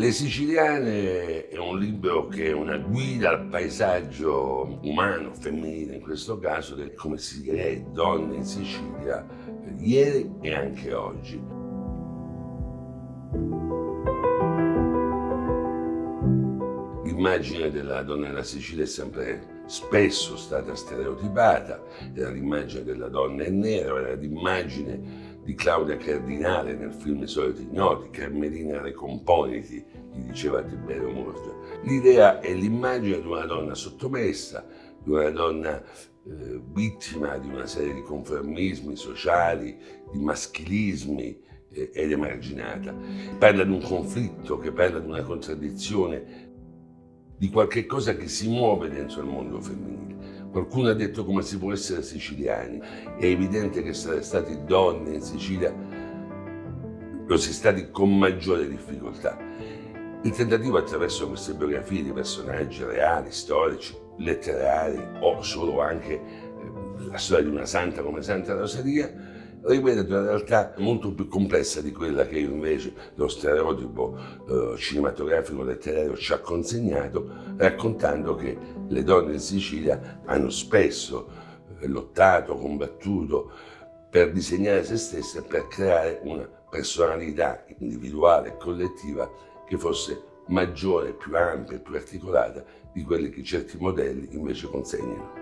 Le Siciliane è un libro che è una guida al paesaggio umano, femminile in questo caso, del come si è donne in Sicilia ieri e anche oggi. L'immagine della donna della Sicilia è sempre spesso stata stereotipata, era l'immagine della donna in nero, era l'immagine di Claudia Cardinale nel film I soliti ignoti, Carmelina Recomponiti, gli diceva Tiberio Murgia. L'idea è l'immagine di una donna sottomessa, di una donna eh, vittima di una serie di conformismi sociali, di maschilismi eh, ed emarginata. Parla di un conflitto, che parla di una contraddizione, di qualche cosa che si muove dentro il mondo femminile. Qualcuno ha detto come si può essere siciliani. È evidente che essere stati donne in Sicilia lo si è stati con maggiore difficoltà. Il tentativo attraverso queste biografie di personaggi reali, storici, letterari o solo anche eh, la storia di una santa come Santa Rosaria rivede una realtà molto più complessa di quella che invece lo stereotipo eh, cinematografico letterario ci ha consegnato, raccontando che le donne in Sicilia hanno spesso eh, lottato, combattuto per disegnare se stesse, per creare una personalità individuale e collettiva che fosse maggiore, più ampia e più articolata di quelle che certi modelli invece consegnano.